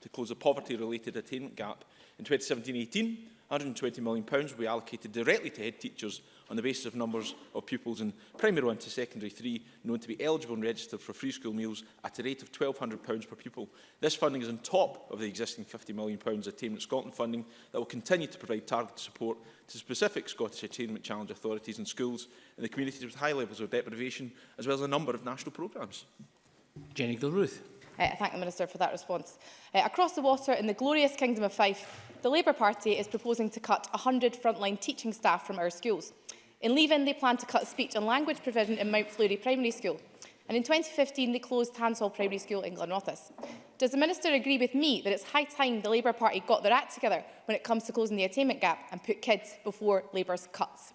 to close the poverty-related attainment gap. In 2017-18, £120 million will be allocated directly to head teachers on the basis of numbers of pupils in primary one to secondary three known to be eligible and registered for free school meals at a rate of £1,200 per pupil. This funding is on top of the existing £50 million Attainment Scotland funding that will continue to provide targeted support to specific Scottish Attainment Challenge authorities and schools in the communities with high levels of deprivation, as well as a number of national programmes. Jenny Gilruth. Uh, I thank the Minister for that response. Uh, across the water in the glorious Kingdom of Fife, the Labour Party is proposing to cut 100 frontline teaching staff from our schools. In Leave-In, they plan to cut speech and language provision in Mount Fleury Primary School. And in 2015, they closed Tansall Primary School in Glenrothes. Does the Minister agree with me that it's high time the Labour Party got their act together when it comes to closing the attainment gap and put kids before Labour's cuts?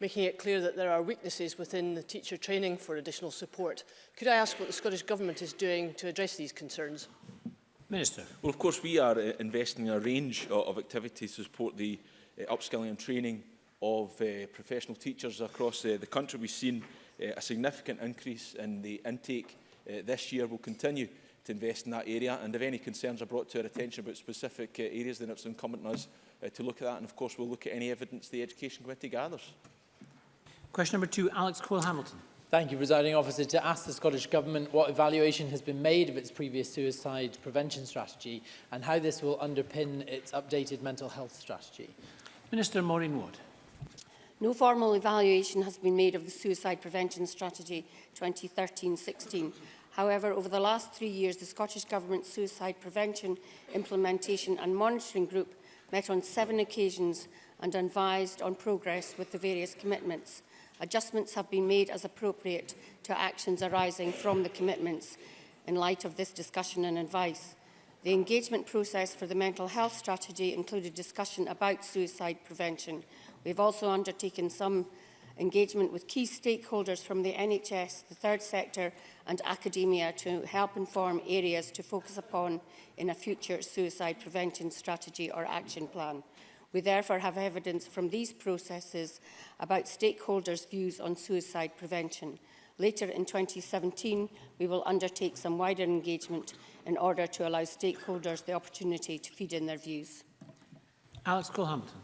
making it clear that there are weaknesses within the teacher training for additional support. Could I ask what the Scottish Government is doing to address these concerns? Minister. Well, of course, we are uh, investing in a range of, uh, of activities to support the uh, upskilling and training of uh, professional teachers across uh, the country. We've seen uh, a significant increase in the intake uh, this year will continue to invest in that area. And if any concerns are brought to our attention about specific uh, areas, then it's incumbent on us uh, to look at that. And of course, we'll look at any evidence the Education Committee gathers. Question number two, Alex Cole-Hamilton. Thank you, Presiding Officer. To ask the Scottish Government what evaluation has been made of its previous suicide prevention strategy and how this will underpin its updated mental health strategy. Minister Maureen Ward. No formal evaluation has been made of the suicide prevention strategy 2013-16 However, over the last three years, the Scottish Government Suicide Prevention, Implementation and Monitoring Group met on seven occasions and advised on progress with the various commitments. Adjustments have been made as appropriate to actions arising from the commitments in light of this discussion and advice. The engagement process for the mental health strategy included discussion about suicide prevention. We've also undertaken some engagement with key stakeholders from the NHS, the third sector and academia to help inform areas to focus upon in a future suicide prevention strategy or action plan. We therefore have evidence from these processes about stakeholders' views on suicide prevention. Later in 2017, we will undertake some wider engagement in order to allow stakeholders the opportunity to feed in their views. Alex Colhampton.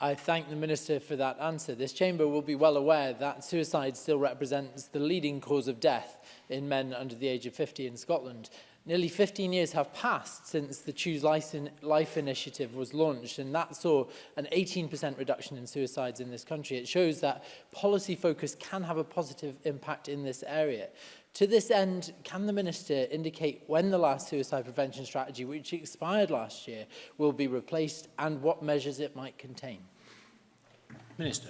I thank the Minister for that answer. This chamber will be well aware that suicide still represents the leading cause of death in men under the age of 50 in Scotland. Nearly 15 years have passed since the Choose Life initiative was launched, and that saw an 18% reduction in suicides in this country. It shows that policy focus can have a positive impact in this area. To this end, can the Minister indicate when the last suicide prevention strategy, which expired last year, will be replaced and what measures it might contain? Minister.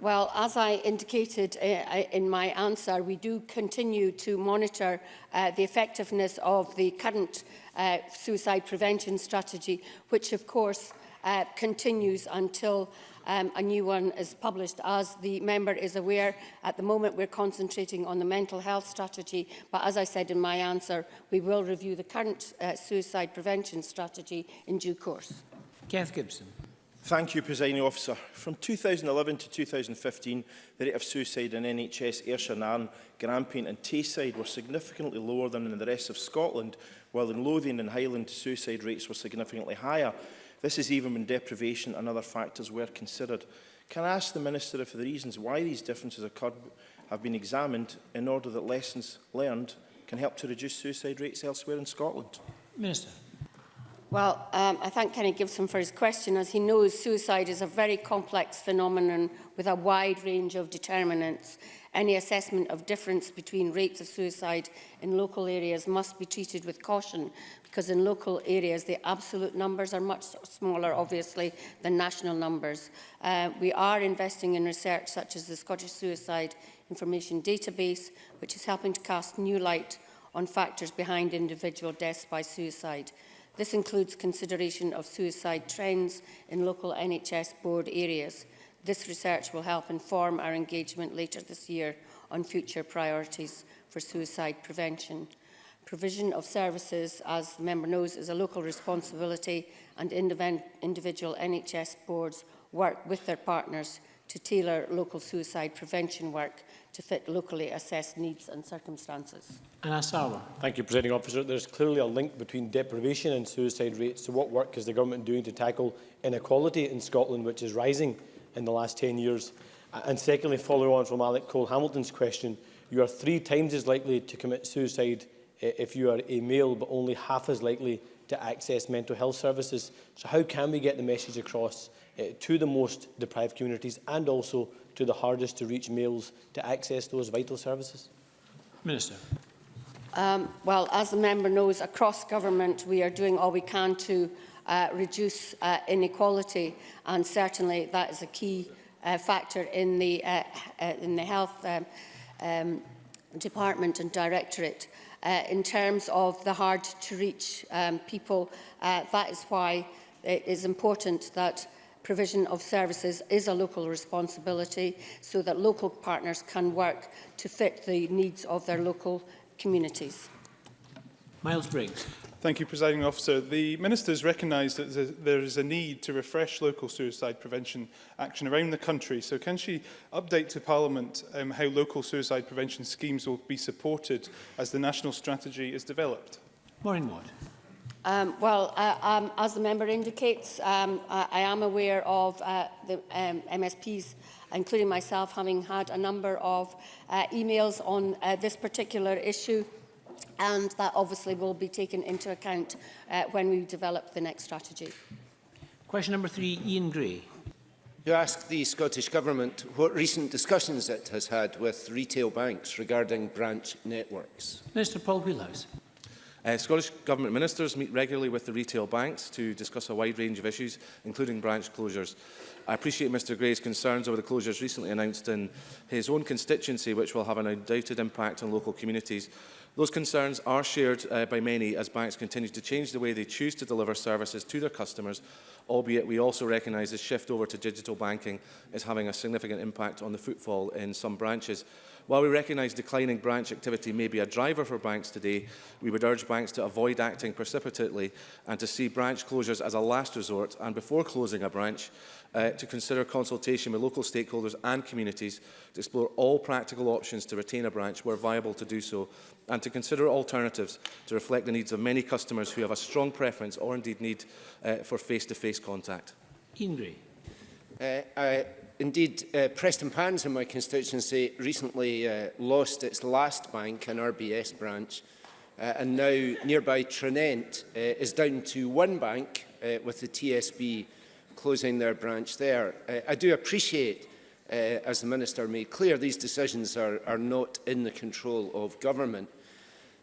Well, as I indicated uh, uh, in my answer, we do continue to monitor uh, the effectiveness of the current uh, suicide prevention strategy, which of course uh, continues until um, a new one is published. As the member is aware, at the moment we're concentrating on the mental health strategy, but as I said in my answer, we will review the current uh, suicide prevention strategy in due course. Keith Gibson. Thank you, Presiding Officer. From 2011 to 2015, the rate of suicide in NHS Ayrshire and Arne, Grampian and Tayside were significantly lower than in the rest of Scotland, while in Lothian and Highland suicide rates were significantly higher. This is even when deprivation and other factors were considered. Can I ask the Minister if the reasons why these differences occurred have been examined in order that lessons learned can help to reduce suicide rates elsewhere in Scotland? Minister. Well, um, I thank Kenny Gibson for his question. As he knows, suicide is a very complex phenomenon with a wide range of determinants. Any assessment of difference between rates of suicide in local areas must be treated with caution because in local areas the absolute numbers are much smaller, obviously, than national numbers. Uh, we are investing in research such as the Scottish Suicide Information Database, which is helping to cast new light on factors behind individual deaths by suicide. This includes consideration of suicide trends in local NHS board areas. This research will help inform our engagement later this year on future priorities for suicide prevention. Provision of services, as the member knows, is a local responsibility and individual NHS boards work with their partners to tailor local suicide prevention work to fit locally assessed needs and circumstances. And Asawa. Thank you, Presiding Officer. There's clearly a link between deprivation and suicide rates. So what work is the government doing to tackle inequality in Scotland, which is rising in the last 10 years? And secondly, following on from Alec Cole-Hamilton's question, you are three times as likely to commit suicide eh, if you are a male, but only half as likely to access mental health services. So how can we get the message across uh, to the most deprived communities and also to the hardest to reach males to access those vital services? Minister. Um, well, as the member knows, across government we are doing all we can to uh, reduce uh, inequality and certainly that is a key uh, factor in the, uh, uh, in the health um, um, department and directorate. uh, in terms of the hard to reach um, people. Uh, that is why it is important that provision of services is a local responsibility so that local partners can work to fit the needs of their local communities. Miles Briggs. Thank you, Presiding Officer. The Minister has recognised that there is a need to refresh local suicide prevention action around the country. So can she update to Parliament um, how local suicide prevention schemes will be supported as the national strategy is developed? Maureen Ward. Um, well, uh, um, as the member indicates, um, I, I am aware of uh, the um, MSPs, including myself, having had a number of uh, emails on uh, this particular issue. and that obviously will be taken into account uh, when we develop the next strategy. Question number three, Ian Gray. You ask the Scottish Government what recent discussions it has had with retail banks regarding branch networks. Minister Paul Wheelhouse. Uh, Scottish Government ministers meet regularly with the retail banks to discuss a wide range of issues, including branch closures. I appreciate Mr Gray's concerns over the closures recently announced in his own constituency, which will have an undoubted impact on local communities. Those concerns are shared uh, by many as banks continue to change the way they choose to deliver services to their customers, albeit we also recognise the shift over to digital banking is having a significant impact on the footfall in some branches. While we recognise declining branch activity may be a driver for banks today, we would urge banks to avoid acting precipitately and to see branch closures as a last resort and before closing a branch, uh, to consider consultation with local stakeholders and communities to explore all practical options to retain a branch where viable to do so and to consider alternatives to reflect the needs of many customers who have a strong preference or indeed need uh, for face-to-face -face contact. Ingrid. Uh, I Indeed, uh, Preston Pans in my constituency recently uh, lost its last bank, an RBS branch, uh, and now nearby Trinent uh, is down to one bank, uh, with the TSB closing their branch there. Uh, I do appreciate, uh, as the Minister made clear, these decisions are, are not in the control of government.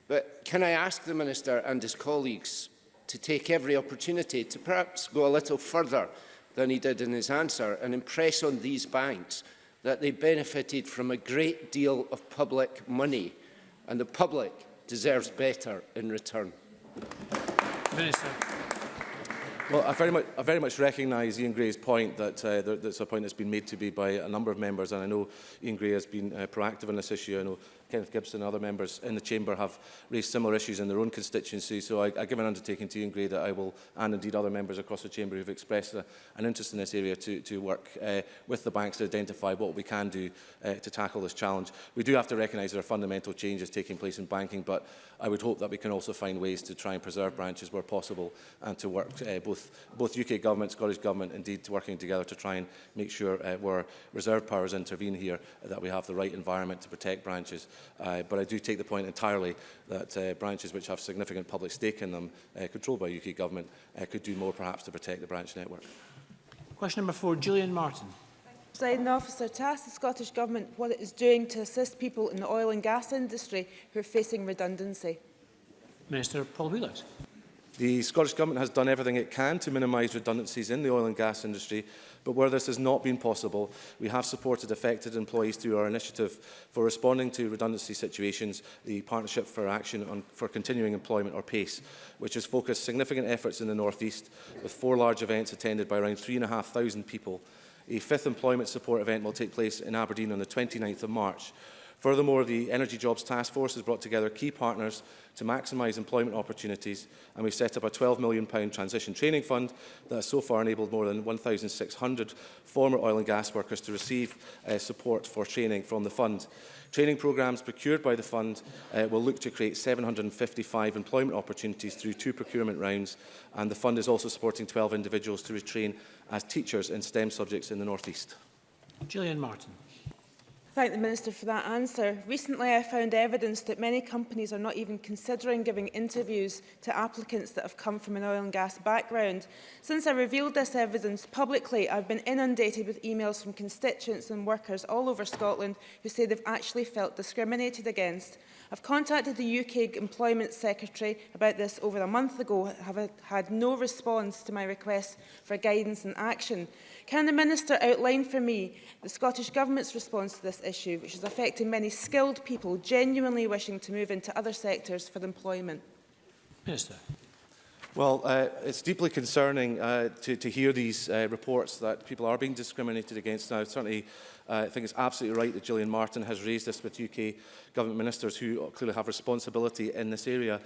But can I ask the Minister and his colleagues to take every opportunity to perhaps go a little further than he did in his answer and impress on these banks that they benefited from a great deal of public money and the public deserves better in return. Minister. Well, I very much, I very much recognise Ian Gray's point that uh, there, that's a point that's been made to me by a number of members, and I know Ian Gray has been uh, proactive on this issue. I know Kenneth Gibson and other members in the Chamber have raised similar issues in their own constituency. So I, I give an undertaking to Ian Gray that I will, and indeed other members across the Chamber who've expressed a, an interest in this area, to, to work uh, with the banks to identify what we can do uh, to tackle this challenge. We do have to recognise there are fundamental changes taking place in banking, but I would hope that we can also find ways to try and preserve branches where possible and to work uh, both, both UK government, Scottish government, indeed working together to try and make sure uh, where reserve powers intervene here, that we have the right environment to protect branches Uh, but I do take the point entirely that uh, branches which have significant public stake in them, uh, controlled by UK government, uh, could do more perhaps to protect the branch network. Question number four, Julian Martin. Presiding officer, to ask the Scottish Government what it is doing to assist people in the oil and gas industry who are facing redundancy. Minister Paul Wheelers. The Scottish Government has done everything it can to minimise redundancies in the oil and gas industry, but where this has not been possible, we have supported affected employees through our initiative for responding to redundancy situations, the Partnership for Action on, for Continuing Employment, or PACE, which has focused significant efforts in the North East, with four large events attended by around 3,500 people. A fifth employment support event will take place in Aberdeen on the 29th of March, Furthermore, the Energy Jobs Task Force has brought together key partners to maximise employment opportunities and we've set up a £12 million transition training fund that has so far enabled more than 1,600 former oil and gas workers to receive uh, support for training from the fund. Training programmes procured by the fund uh, will look to create 755 employment opportunities through two procurement rounds and the fund is also supporting 12 individuals to retrain as teachers in STEM subjects in the North East. Gillian Martin thank the Minister for that answer. Recently, I found evidence that many companies are not even considering giving interviews to applicants that have come from an oil and gas background. Since I revealed this evidence publicly, I've been inundated with emails from constituents and workers all over Scotland who say they've actually felt discriminated against. I've contacted the UK Employment Secretary about this over a month ago, have had no response to my request for guidance and action. Can the Minister outline for me the Scottish Government's response to this issue, which is affecting many skilled people genuinely wishing to move into other sectors for employment? Minister. Well, uh, it's deeply concerning uh, to, to hear these uh, reports that people are being discriminated against now. Certainly, uh, I think it's absolutely right that Gillian Martin has raised this with UK government ministers who clearly have responsibility in this area.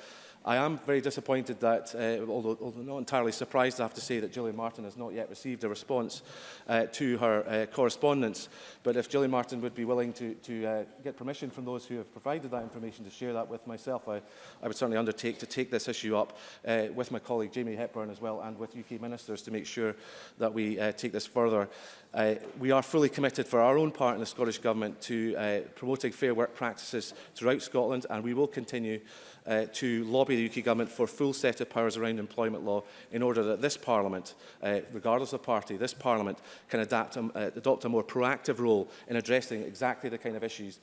I am very disappointed that, uh, although, although not entirely surprised, I have to say that Gillian Martin has not yet received a response uh, to her uh, correspondence. But if Gillian Martin would be willing to, to uh, get permission from those who have provided that information to share that with myself, I, I would certainly undertake to take this issue up uh, with my colleague Jamie Hepburn as well and with UK ministers to make sure that we uh, take this further. Uh, we are fully committed for our own part in the Scottish Government to uh, promoting fair work practices throughout Scotland and we will continue uh, to lobby the UK government for full set of powers around employment law in order that this Parliament, uh, regardless of party, this Parliament can adapt, um, uh, adopt a more proactive role in addressing exactly the kind of issues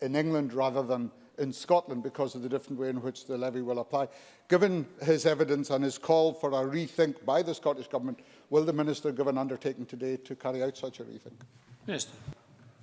in England rather than in Scotland because of the different way in which the levy will apply. Given his evidence and his call for a rethink by the Scottish Government, will the Minister give an undertaking today to carry out such a rethink? Minister.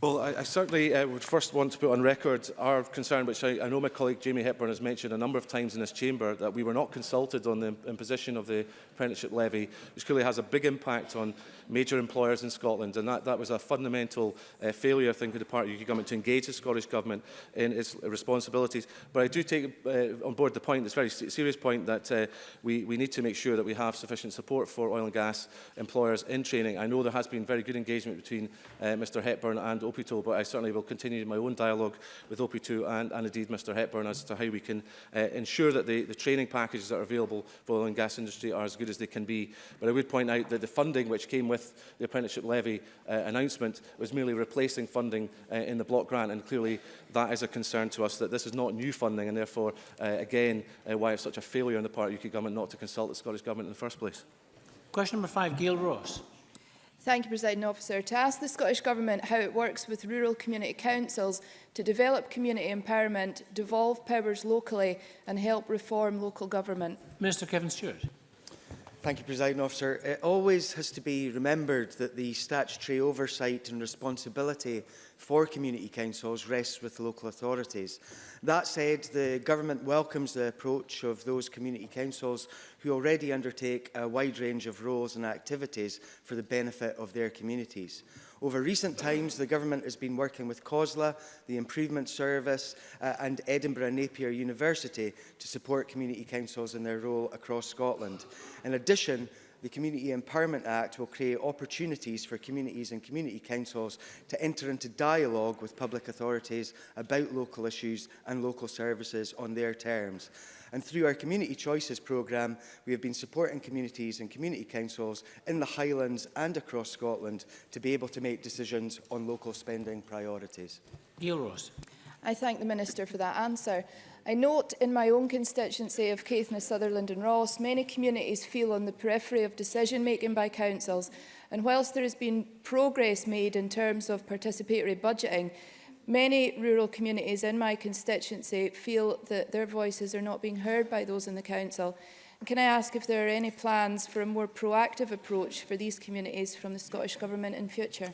Well, I, I certainly uh, would first want to put on record our concern, which I, I know my colleague Jamie Hepburn has mentioned a number of times in this chamber, that we were not consulted on the imposition of the apprenticeship levy, which clearly has a big impact on major employers in Scotland. And that, that was a fundamental uh, failure, I think, of the part of the UK government to engage the Scottish government in its responsibilities. But I do take uh, on board the point, this very serious point, that uh, we, we need to make sure that we have sufficient support for oil and gas employers in training. I know there has been very good engagement between uh, Mr Hepburn and OP2, but I certainly will continue my own dialogue with OP2 and, and indeed Mr Hepburn as to how we can uh, ensure that the, the training packages that are available for the oil and gas industry are as good as they can be. But I would point out that the funding which came with the apprenticeship levy uh, announcement was merely replacing funding uh, in the block grant, and clearly that is a concern to us that this is not new funding, and therefore, uh, again, uh, why it's such a failure on the part of the UK Government not to consult the Scottish Government in the first place. Question number five, Gail Ross. Thank you, President Officer. To ask the Scottish Government how it works with rural community councils to develop community empowerment, devolve powers locally and help reform local government. Minister Kevin Stewart. Thank you, President Officer. It always has to be remembered that the statutory oversight and responsibility for community councils rests with local authorities. That said, the government welcomes the approach of those community councils who already undertake a wide range of roles and activities for the benefit of their communities. Over recent times, the government has been working with COSLA, the Improvement Service uh, and Edinburgh Napier University to support community councils in their role across Scotland. In addition, the Community Empowerment Act will create opportunities for communities and community councils to enter into dialogue with public authorities about local issues and local services on their terms. And through our Community Choices programme, we have been supporting communities and community councils in the Highlands and across Scotland to be able to make decisions on local spending priorities. Neil Ross. I thank the Minister for that answer. I note in my own constituency of Caithness, Sutherland and Ross, many communities feel on the periphery of decision-making by councils, and whilst there has been progress made in terms of participatory budgeting, Many rural communities in my constituency feel that their voices are not being heard by those in the council. Can I ask if there are any plans for a more proactive approach for these communities from the Scottish Government in future?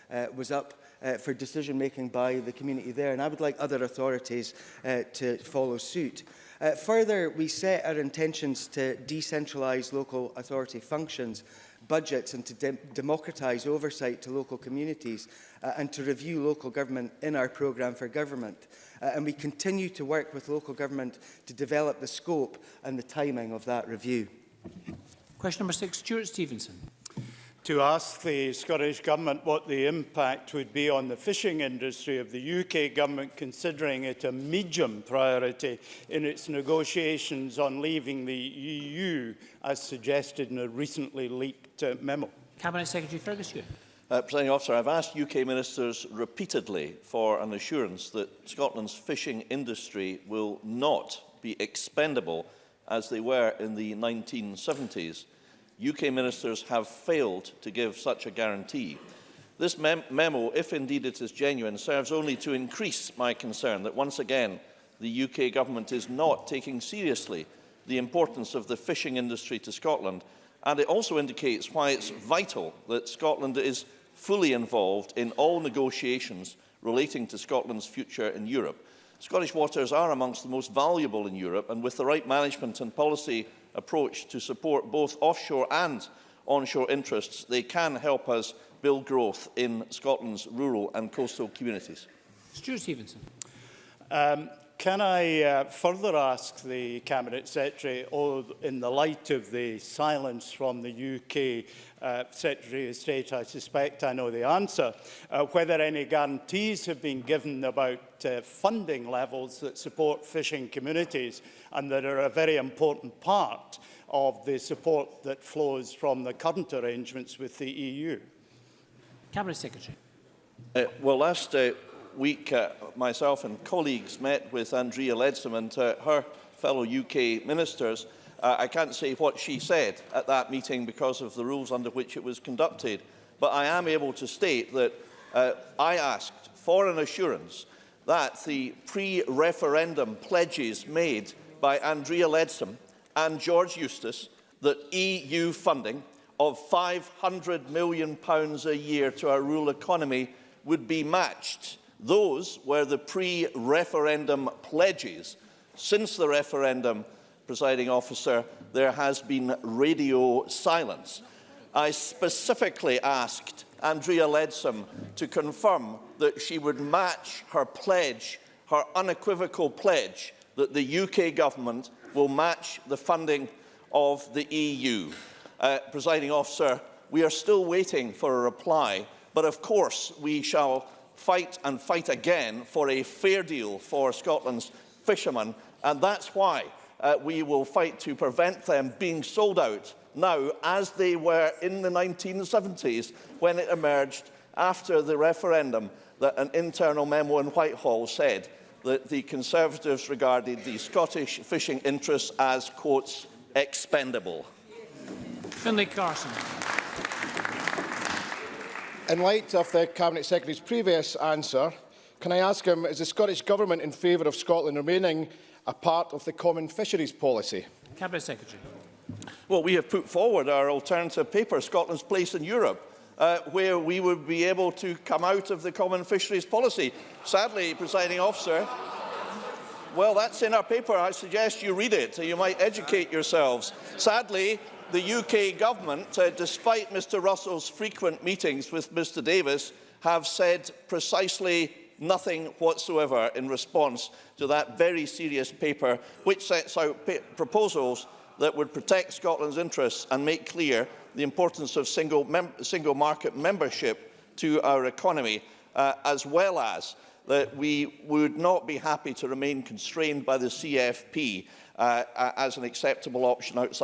uh, was up uh, for decision making by the community there. And I would like other authorities uh, to follow suit. Uh, further, we set our intentions to decentralise local authority functions, budgets and to de democratise oversight to local communities uh, and to review local government in our programme for government uh, and we continue to work with local government to develop the scope and the timing of that review. Question number six, Stuart Stevenson. To ask the Scottish Government what the impact would be on the fishing industry of the UK Government considering it a medium priority in its negotiations on leaving the EU as suggested in a recently leaked uh, memo. Cabinet Secretary Ferguson. Uh, Presiding officer, I've asked UK ministers repeatedly for an assurance that Scotland's fishing industry will not be expendable as they were in the 1970s. UK ministers have failed to give such a guarantee. This mem memo, if indeed it is genuine, serves only to increase my concern that once again the UK government is not taking seriously the importance of the fishing industry to Scotland and it also indicates why it's vital that Scotland is fully involved in all negotiations relating to Scotland's future in Europe. Scottish waters are amongst the most valuable in Europe and with the right management and policy approach to support both offshore and onshore interests, they can help us build growth in Scotland's rural and coastal communities. Stuart Stevenson. Um, can I uh, further ask the Cabinet Secretary, oh, in the light of the silence from the UK uh, Secretary of State, I suspect I know the answer, uh, whether any guarantees have been given about uh, funding levels that support fishing communities and that are a very important part of the support that flows from the current arrangements with the EU. Cabinet Secretary. Uh, well, last uh, week, uh, myself and colleagues met with Andrea Leadsom and uh, her fellow UK ministers Uh, I can't say what she said at that meeting because of the rules under which it was conducted, but I am able to state that uh, I asked for an assurance that the pre-referendum pledges made by Andrea Leadsom and George Eustace that EU funding of £500 million pounds a year to our rural economy would be matched. Those were the pre-referendum pledges. Since the referendum, presiding officer, there has been radio silence. I specifically asked Andrea Leadsom to confirm that she would match her pledge, her unequivocal pledge, that the UK government will match the funding of the EU. Uh, presiding officer, we are still waiting for a reply, but of course we shall fight and fight again for a fair deal for Scotland's fishermen, and that's why uh, we will fight to prevent them being sold out now as they were in the 1970s when it emerged after the referendum that an internal memo in Whitehall said that the Conservatives regarded the Scottish fishing interests as, quotes, expendable. Finlay Carson. In light of the Cabinet Secretary's previous answer, can I ask him, is the Scottish Government in favour of Scotland remaining a part of the Common Fisheries Policy? Cabinet Secretary. Well, we have put forward our alternative paper, Scotland's Place in Europe, uh, where we would be able to come out of the Common Fisheries Policy. Sadly, presiding officer, well, that's in our paper. I suggest you read it. So you might educate yourselves. Sadly, the UK government, uh, despite Mr Russell's frequent meetings with Mr Davis, have said precisely nothing whatsoever in response to that very serious paper which sets out proposals that would protect Scotland's interests and make clear the importance of single, single market membership to our economy, uh, as well as that we would not be happy to remain constrained by the CFP uh, as an acceptable option outside